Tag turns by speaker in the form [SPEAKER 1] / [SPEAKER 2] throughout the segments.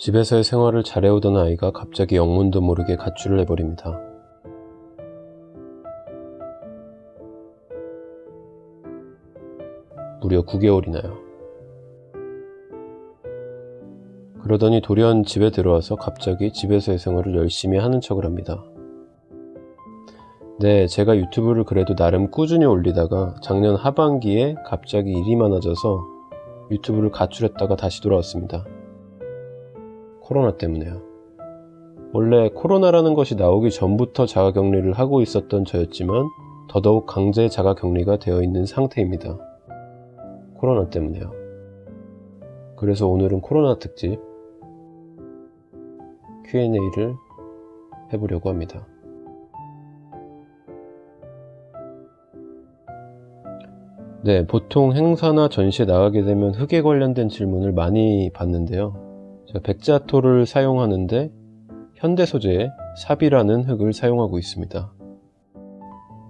[SPEAKER 1] 집에서의 생활을 잘해오던 아이가 갑자기 영문도 모르게 가출을 해버립니다. 무려 9개월이나요. 그러더니 돌연 집에 들어와서 갑자기 집에서의 생활을 열심히 하는 척을 합니다. 네, 제가 유튜브를 그래도 나름 꾸준히 올리다가 작년 하반기에 갑자기 일이 많아져서 유튜브를 가출했다가 다시 돌아왔습니다. 코로나 때문에요. 원래 코로나라는 것이 나오기 전부터 자가격리를 하고 있었던 저였지만 더더욱 강제 자가격리가 되어 있는 상태입니다. 코로나 때문에요. 그래서 오늘은 코로나 특집 Q&A를 해보려고 합니다. 네, 보통 행사나 전시에 나가게 되면 흙에 관련된 질문을 많이 받는데요. 백자토를 사용하는데 현대 소재의 삽이라는 흙을 사용하고 있습니다.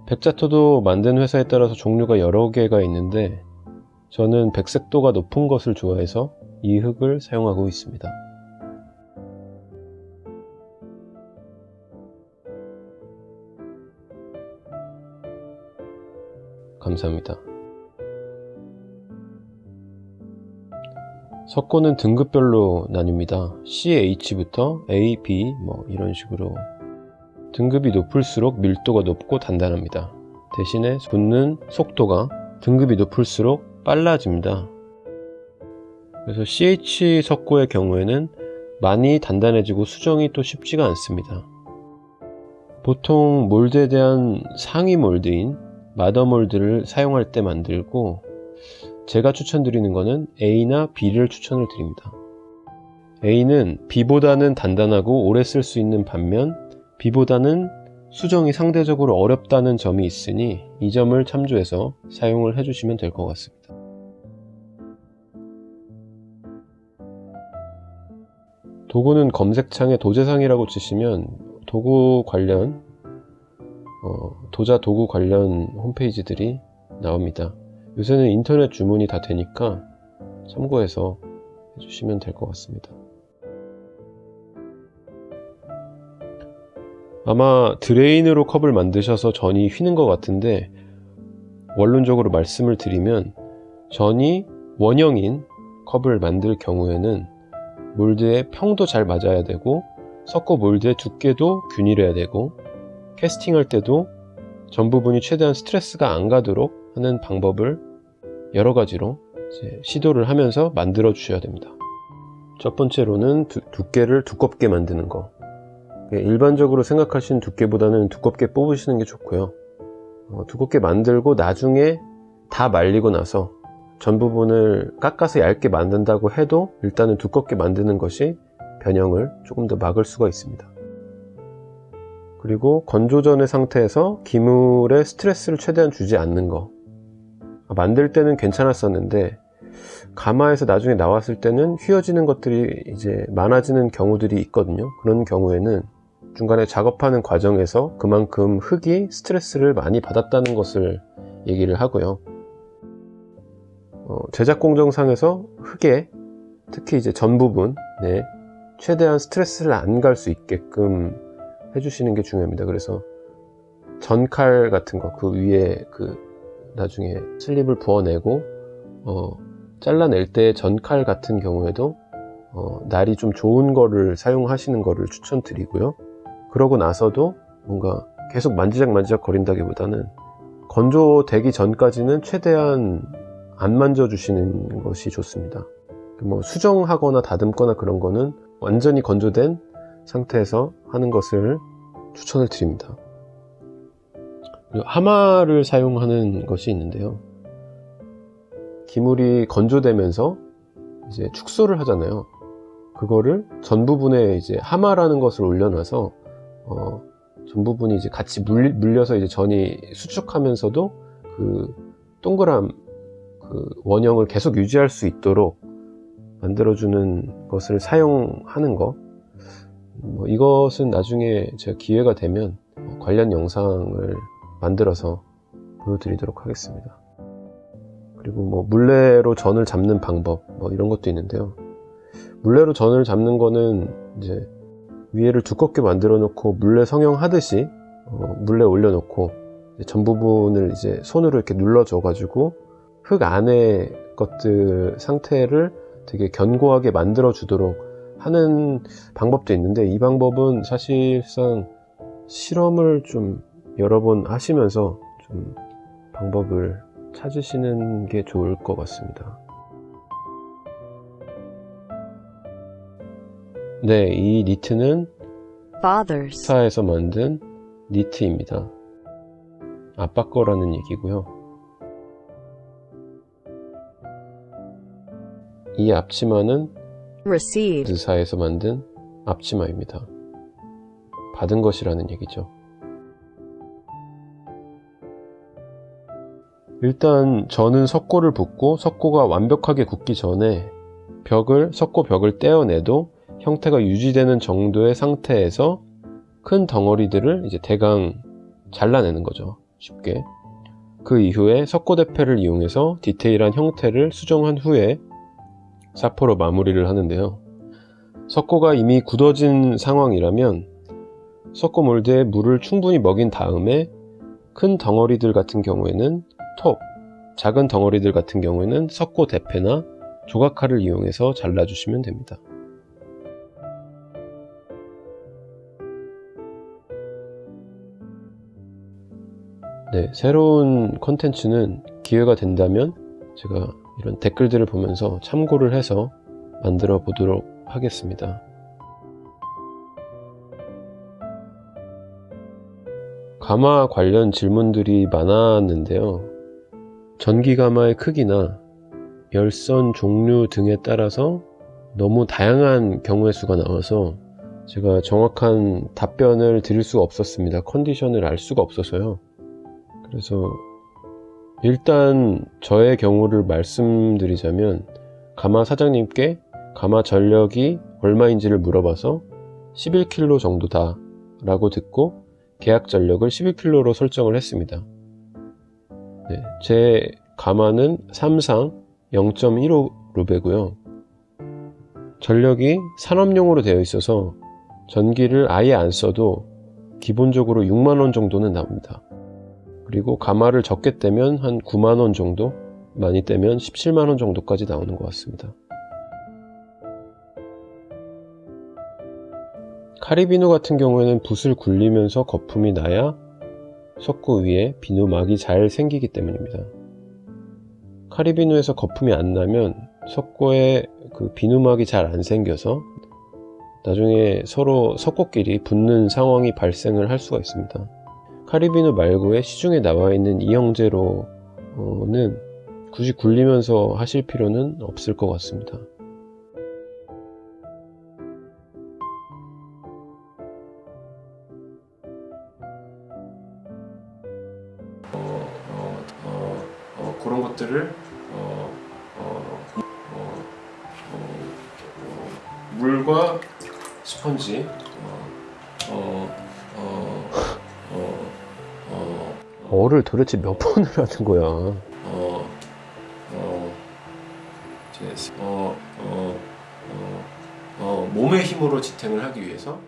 [SPEAKER 1] 백자토도 만든 회사에 따라서 종류가 여러 개가 있는데 저는 백색도가 높은 것을 좋아해서 이 흙을 사용하고 있습니다. 감사합니다. 석고는 등급별로 나뉩니다. CH부터 A, B 뭐 이런 식으로 등급이 높을수록 밀도가 높고 단단합니다. 대신에 붓는 속도가 등급이 높을수록 빨라집니다. 그래서 CH 석고의 경우에는 많이 단단해지고 수정이 또 쉽지가 않습니다. 보통 몰드에 대한 상위 몰드인 마더 몰드를 사용할 때 만들고 제가 추천드리는 것은 A나 B를 추천을 드립니다. A는 B보다는 단단하고 오래 쓸 수 있는 반면 B보다는 수정이 상대적으로 어렵다는 점이 있으니 이 점을 참조해서 사용을 해주시면 될 것 같습니다. 도구는 검색창에 도제상이라고 치시면 도구 관련 어, 도자 도구 관련 홈페이지들이 나옵니다. 요새는 인터넷 주문이 다 되니까 참고해서 해주시면 될 것 같습니다. 아마 드레인으로 컵을 만드셔서 전이 휘는 것 같은데 원론적으로 말씀을 드리면 전이 원형인 컵을 만들 경우에는 몰드의 평도 잘 맞아야 되고 섞어 몰드의 두께도 균일해야 되고 캐스팅할 때도 전 부분이 최대한 스트레스가 안 가도록 하는 방법을 여러 가지로 시도를 하면서 만들어 주셔야 됩니다. 첫 번째로는 두, 두께를 두껍게 만드는 거. 예, 일반적으로 생각하신 두께보다는 두껍게 뽑으시는 게 좋고요. 어, 두껍게 만들고 나중에 다 말리고 나서 전 부분을 깎아서 얇게 만든다고 해도 일단은 두껍게 만드는 것이 변형을 조금 더 막을 수가 있습니다. 그리고 건조 전의 상태에서 기물에 스트레스를 최대한 주지 않는 거 만들 때는 괜찮았었는데 가마에서 나중에 나왔을 때는 휘어지는 것들이 이제 많아지는 경우들이 있거든요. 그런 경우에는 중간에 작업하는 과정에서 그만큼 흙이 스트레스를 많이 받았다는 것을 얘기를 하고요. 어, 제작 공정상에서 흙에 특히 이제 전 부분에 최대한 스트레스를 안 갈 수 있게끔 해주시는 게 중요합니다. 그래서 전칼 같은 거 그 위에 그 나중에 슬립을 부어내고 어, 잘라낼 때 전칼 같은 경우에도 어, 날이 좀 좋은 거를 사용하시는 거를 추천드리고요. 그러고 나서도 뭔가 계속 만지작 만지작 거린다기보다는 건조되기 전까지는 최대한 안 만져 주시는 것이 좋습니다. 뭐 수정하거나 다듬거나 그런 거는 완전히 건조된 상태에서 하는 것을 추천을 드립니다 하마를 사용하는 것이 있는데요. 기물이 건조되면서 이제 축소를 하잖아요. 그거를 전 부분에 이제 하마라는 것을 올려놔서 어, 전 부분이 이제 같이 물, 물려 서 이제 전이 수축하면서도 그 동그란 그 원형을 계속 유지할 수 있도록 만들어주는 것을 사용하는 거. 뭐 이것은 나중에 제가 기회가 되면 관련 영상을 만들어서 보여드리도록 하겠습니다. 그리고 뭐 물레로 전을 잡는 방법 뭐 이런 것도 있는데요. 물레로 전을 잡는 거는 이제 위에를 두껍게 만들어 놓고 물레 성형 하듯이 어, 물레 올려놓고 전 부분을 이제 손으로 이렇게 눌러줘 가지고 흙 안에 것들 상태를 되게 견고하게 만들어 주도록 하는 방법도 있는데 이 방법은 사실상 실험을 좀 여러 번 하시면서 좀 방법을 찾으시는 게 좋을 것 같습니다. 네, 이 니트는 스타에서 만든 니트입니다. 아빠 거라는 얘기고요. 이 앞치마는
[SPEAKER 2] received,
[SPEAKER 1] 드사에서 만든 앞치마입니다. 받은 것이라는 얘기죠. 일단 저는 석고를 붓고 석고가 완벽하게 굳기 전에 벽을 석고 벽을 떼어내도 형태가 유지되는 정도의 상태에서 큰 덩어리들을 이제 대강 잘라내는 거죠. 쉽게. 그 이후에 석고 대패를 이용해서 디테일한 형태를 수정한 후에 사포로 마무리를 하는데요. 석고가 이미 굳어진 상황이라면 석고 몰드에 물을 충분히 먹인 다음에 큰 덩어리들 같은 경우에는 톱, 작은 덩어리들 같은 경우에는 석고 대패나 조각칼을 이용해서 잘라주시면 됩니다. 네, 새로운 컨텐츠는 기회가 된다면 제가 이런 댓글들을 보면서 참고를 해서 만들어 보도록 하겠습니다. 가마 관련 질문들이 많았는데요. 전기 가마의 크기나 열선 종류 등에 따라서 너무 다양한 경우의 수가 나와서 제가 정확한 답변을 드릴 수가 없었습니다. 컨디션을 알 수가 없어서요. 그래서 일단 저의 경우를 말씀드리자면 가마 사장님께 가마 전력이 얼마인지를 물어봐서 11kg 정도다 라고 듣고 계약 전력을 11kg로 설정을 했습니다. 네, 제 가마는 삼상 0.15 루베고요. 전력이 산업용으로 되어 있어서 전기를 아예 안 써도 기본적으로 6만원 정도는 나옵니다. 그리고 가마를 적게 떼면 한 9만원 정도, 많이 떼면 17만원 정도까지 나오는 것 같습니다. 카리비누 같은 경우에는 붓을 굴리면서 거품이 나야 석고 위에 비누막이 잘 생기기 때문입니다. 카리비누에서 거품이 안 나면 석고에 그 비누막이 잘 안 생겨서 나중에 서로 석고끼리 붙는 상황이 발생을 할 수가 있습니다. 카리비누 말고의 시중에 나와 있는 이 형제로는 굳이 굴리면서 하실 필요는 없을 것 같습니다. 그런 것들을 물과 스펀지 어를 도대체 몇 번을 하는 거야? 어, 어, 제, 어, 어, 어, 어, 몸의 힘으로 지탱을 하기 위해서